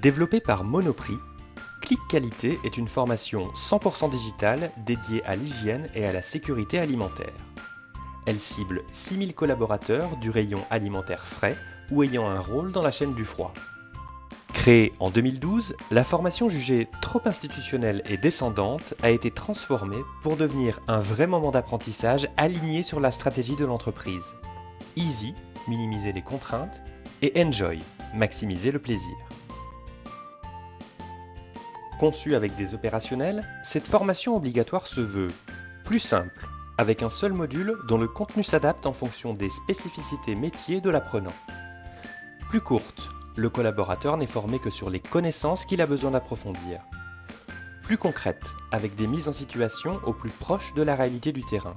Développée par Monoprix, Clic Qualité est une formation 100% digitale dédiée à l'hygiène et à la sécurité alimentaire. Elle cible 6000 collaborateurs du rayon alimentaire frais ou ayant un rôle dans la chaîne du froid. Créée en 2012, la formation jugée trop institutionnelle et descendante a été transformée pour devenir un vrai moment d'apprentissage aligné sur la stratégie de l'entreprise. Easy, minimiser les contraintes, et Enjoy, maximiser le plaisir. Conçue avec des opérationnels, cette formation obligatoire se veut plus simple, avec un seul module dont le contenu s'adapte en fonction des spécificités métiers de l'apprenant. Plus courte, le collaborateur n'est formé que sur les connaissances qu'il a besoin d'approfondir. Plus concrète, avec des mises en situation au plus proche de la réalité du terrain.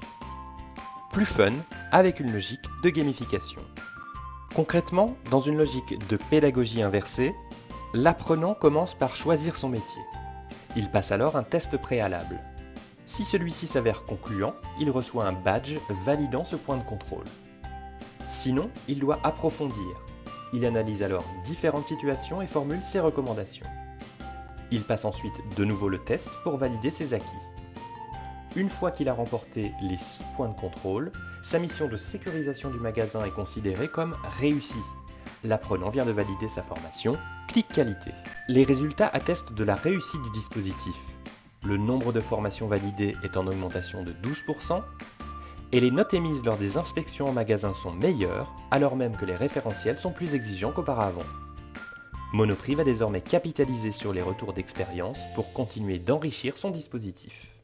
Plus fun, avec une logique de gamification. Concrètement, dans une logique de pédagogie inversée, l'apprenant commence par choisir son métier. Il passe alors un test préalable. Si celui-ci s'avère concluant, il reçoit un badge validant ce point de contrôle. Sinon, il doit approfondir, il analyse alors différentes situations et formule ses recommandations. Il passe ensuite de nouveau le test pour valider ses acquis. Une fois qu'il a remporté les 6 points de contrôle, sa mission de sécurisation du magasin est considérée comme réussie. L'apprenant vient de valider sa formation, qualité. Les résultats attestent de la réussite du dispositif. Le nombre de formations validées est en augmentation de 12%, et les notes émises lors des inspections en magasin sont meilleures, alors même que les référentiels sont plus exigeants qu'auparavant. Monoprix va désormais capitaliser sur les retours d'expérience pour continuer d'enrichir son dispositif.